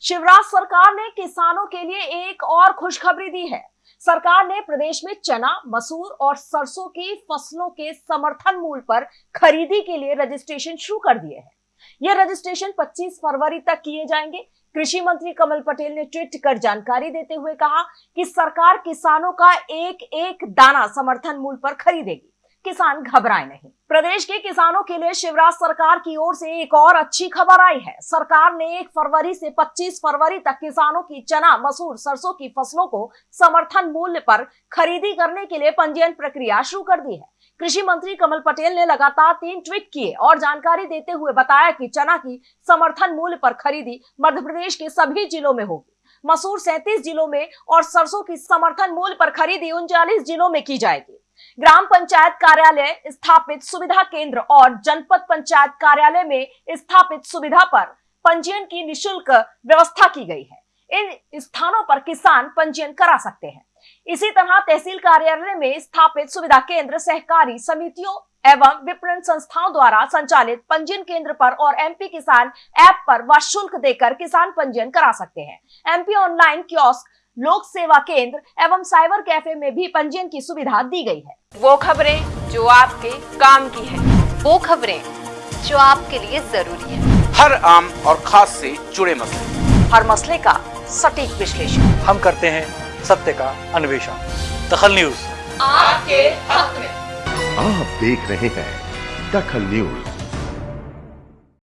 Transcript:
शिवराज सरकार ने किसानों के लिए एक और खुशखबरी दी है। सरकार ने प्रदेश में चना, मसूर और सरसों की फ़सलों के समर्थन मूल्य पर खरीदी के लिए रजिस्ट्रेशन शुरू कर दिए हैं। यह रजिस्ट्रेशन 25 फरवरी तक किए जाएँगे। कृषि मंत्री कमल पटेल ने ट्वीट कर जानकारी देते हुए कहा कि सरकार किसानों का एक एक दाना समर्थन मूल्य पर खरीदेगी। किसान घबराए नहीं। प्रदेश के किसानों के लिए शिवराज सरकार की ओर से एक और अच्छी खबर आई है। सरकार ने 1 फरवरी से 25 फरवरी तक किसानों की चना, मसूर, सरसों की फ़सलों को समर्थन मूल्य पर खरीदी करने के लिए पंजीयन प्रक्रिया शुरू कर दी है। कृषि मंत्री कमल पटेल ने लगातार तीन ट्वीट किए और जानकारी देते हुए बताया कि चना की समर्थन मूल्य पर खरीदी मध्य प्रदेश के सभी जिलों में होगी। मसूर सैंतीस जिलों में और सरसों की समर्थन मूल्य पर खरीदी उनचालीस जिलों में की जाएगी। ग्राम पंचायत कार्यालय स्थापित सुविधा केंद्र और जनपद पंचायत कार्यालय में स्थापित सुविधा पर पंजीयन की निशुल्क व्यवस्था की गई है। इन स्थानों पर किसान पंजीयन करा सकते हैं। इसी तरह तहसील कार्यालय में स्थापित सुविधा केंद्र सहकारी समितियों एवं विपणन संस्थाओं द्वारा संचालित पंजीयन केंद्र पर और एमपी किसान ऐप पर व शुल्क देकर किसान पंजीयन करा सकते हैं। एमपी ऑनलाइन कियोस्क लोक सेवा केंद्र एवं साइबर कैफ़े में भी पंजीयन की सुविधा दी गई है। वो खबरें जो आपके काम की है वो खबरें जो आपके लिए ज़रूरी है। हर आम और खास से जुड़े मसले। हर मसले का सटीक विश्लेषण। हम करते हैं सत्य का अन्वेषण। दखल न्यूज़। आपके हक में। आप देख रहे हैं दखल न्यूज़।